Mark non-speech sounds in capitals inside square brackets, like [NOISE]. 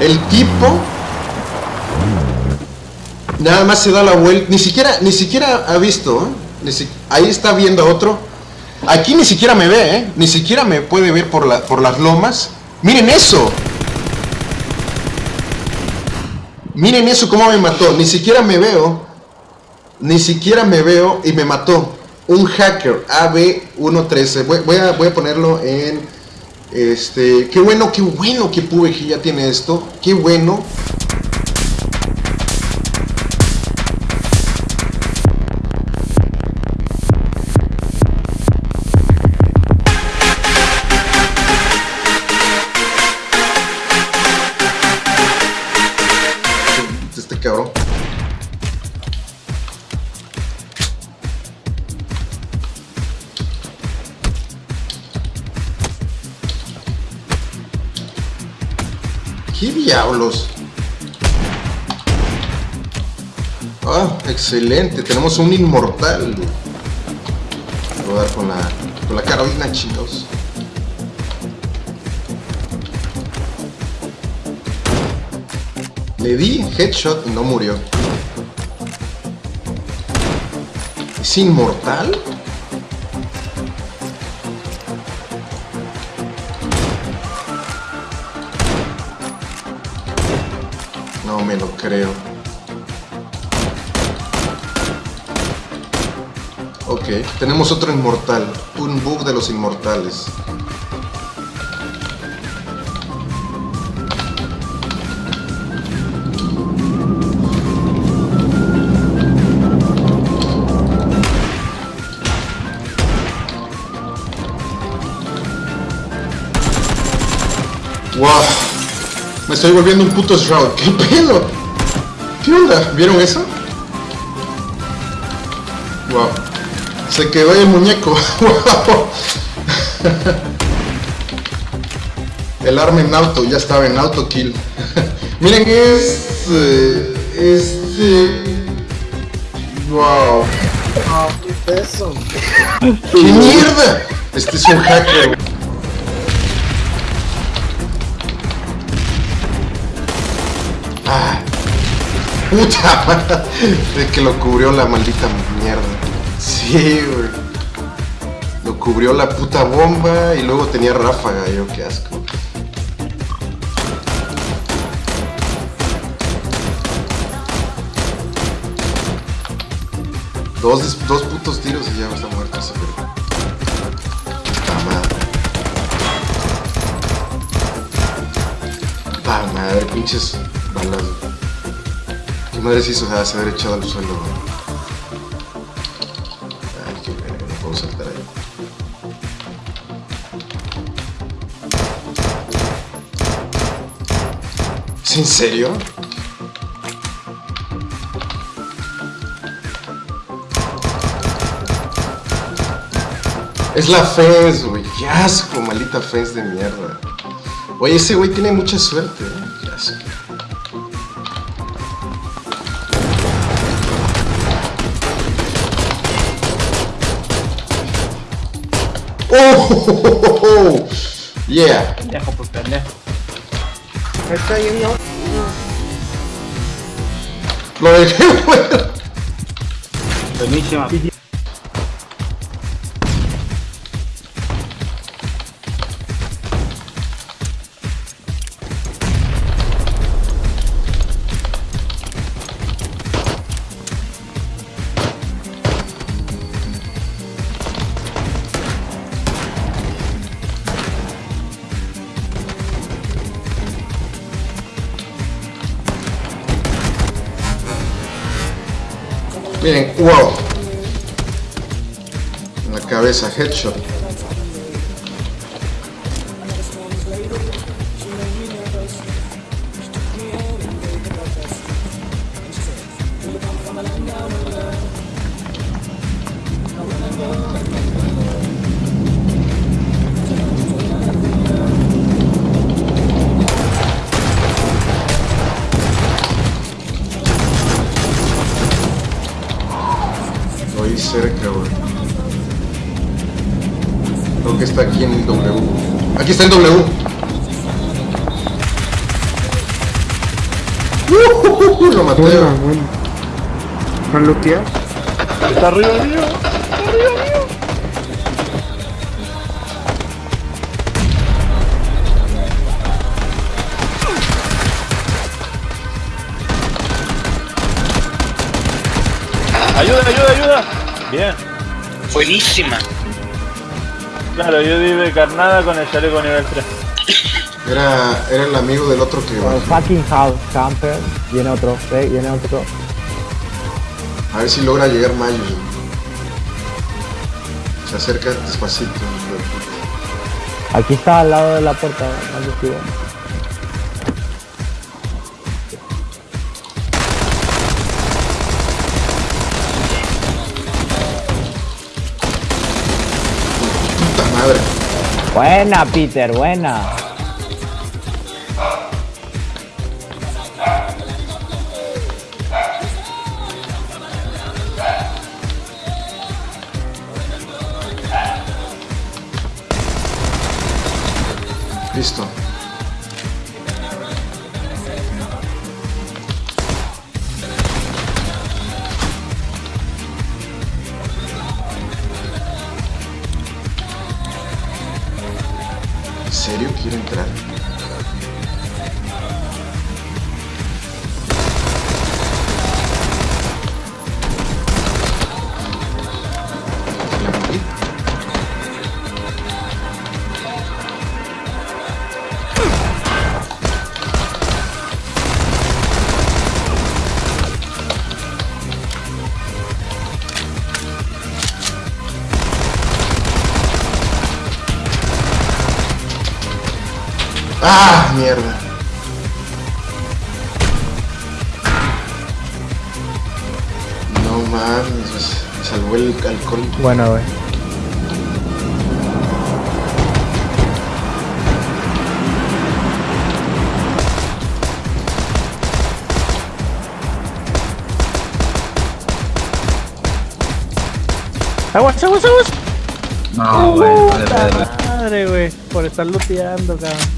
El tipo nada más se da la vuelta, ni siquiera, ni siquiera ha visto, ¿eh? Ahí está viendo a otro. Aquí ni siquiera me ve, ¿eh? Ni siquiera me puede ver por, por las lomas. Miren eso. Miren eso cómo me mató. Ni siquiera me veo. Ni siquiera me veo y me mató. Un hacker AB113. Voy, voy a, voy a ponerlo en... Este... Qué bueno, qué bueno que PUBG ya tiene esto. Qué bueno. ¿Qué diablos? Ah, excelente. Tenemos un inmortal. Voy a dar con la, con la Carolina, chicos. Le di headshot y no murió. ¿Es inmortal? Me lo creo. Ok, tenemos otro inmortal. Un bug de los inmortales. ¡Wow! Me estoy volviendo un puto Shroud. ¿Qué pedo? ¿Qué onda? ¿Vieron eso? Wow. Se quedó el muñeco. [LAUGHS] Wow. El arma en auto, ya estaba en auto kill. [LAUGHS] Miren este. Este. Wow. Ah, ¿qué es eso? ¡Qué mierda! Este es un hacker. Puta [LAUGHS] madre, de que lo cubrió la maldita mierda. Sí, güey. Lo cubrió la puta bomba y luego tenía ráfaga, yo qué asco. Dos, dos putos tiros y ya está muerto ese verga. Puta madre. Puta madre, pinches balas. ¿Qué madre sea, se haber echado al suelo. Ay, qué verga, no puedo saltar ahí. ¿Es en serio? Es la Fez, güey. Qué asco, maldita Fez de mierda. Oye, ese güey tiene mucha suerte, ¿eh? Qué asco. ¡Oh! [LAUGHS] Yeah. Pendejo, pues pendejo. Está ahí, ¿no? Lo dejé, güey. Miren, wow. En la cabeza, headshot. Cerca, güey. Creo que está aquí en W. Aquí está en W. uh, lo maté. Buena, buena. ¿Para lootear? Está arriba mío. Está arriba mío. Ayuda, ayuda, ayuda. Bien. Buenísima. Claro, yo di de carnada con el chaleco nivel 3. Era, era el amigo del otro que Oh, fucking house camper. Viene otro, viene otro. A ver si logra llegar Mayo. Se acerca despacito. Aquí está al lado de la puerta, más Buena, Peter, buena. Listo. Serio quiere entrar? ¡Ah! Mierda. No mames, pues, me salvó el alcohol. Bueno, güey. ¡Aguas, aguas, aguas! No, güey, vale, vale. Madre, güey, por estar looteando, cabrón.